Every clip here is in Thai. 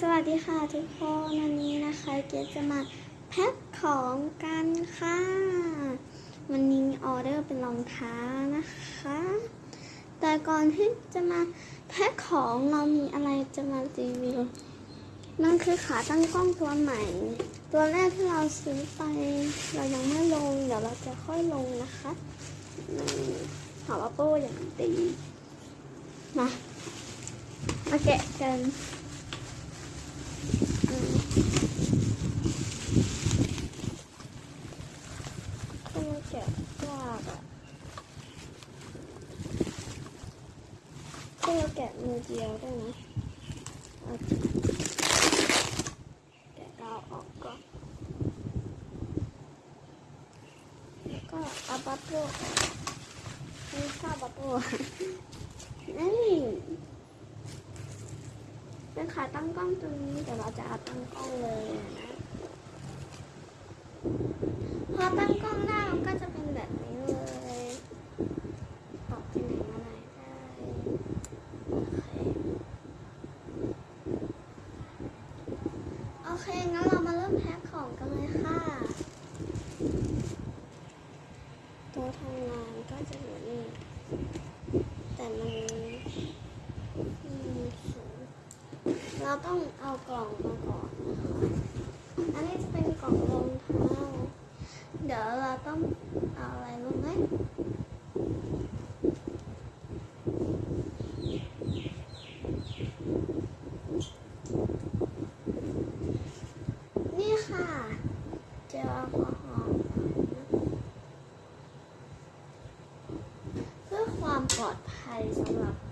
สวัสดีค่ะทุกคนวันนี้นะคะเกจะมาแพ็คของกันค่ะ วันนี้ออเดอร์เป็นรองเท้านะคะ แต่ก่อนที่จะมาแพ็คของเรามีอะไรจะมารีวิวนั่นคือขาตั้งกล้องตัวใหม่ ตัวแรกที่เราซื้อไป เรายังไม่ลง เดี๋ยวเราจะค่อยลงนะคะนี่หาว่าโป้อย่างดีมามาแกะกัน แกะกอะก็มาแกะมือเดียวได้นะเอาแกะกาออกก่อนแล้วก็เอาบับเบิ้ลออกนี่ข้าวบับเบิ้ลนี่ เป็นขาตั้งกล้องตรงนี้แต่เราจะเอาตั้งกล้องเลยนะพอตั้งกล้องได้มันก็จะเป็นแบบนี้เลยออกไปไหนมาไหนได้โอเค โอเค งั้นเรามาเริ่มแพ็คของกันเลยค่ะ ตัวทำงานก็จะอยู่นี่ แต่มันอืมสูง เราต้องเอากล่องมาก่อน อันนี้จะเป็นกล่องรองเท้า เดี๋ยวเราต้องเอาอะไรรู้ไหมนี่ค่ะเจลแอลกอฮอล์เพื่อความปลอดภัยสำหรับ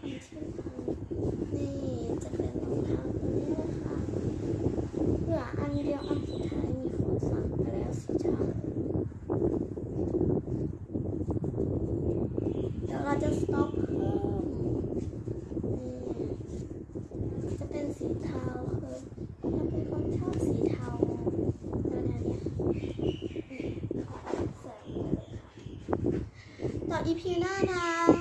เป็ EP หน้านะ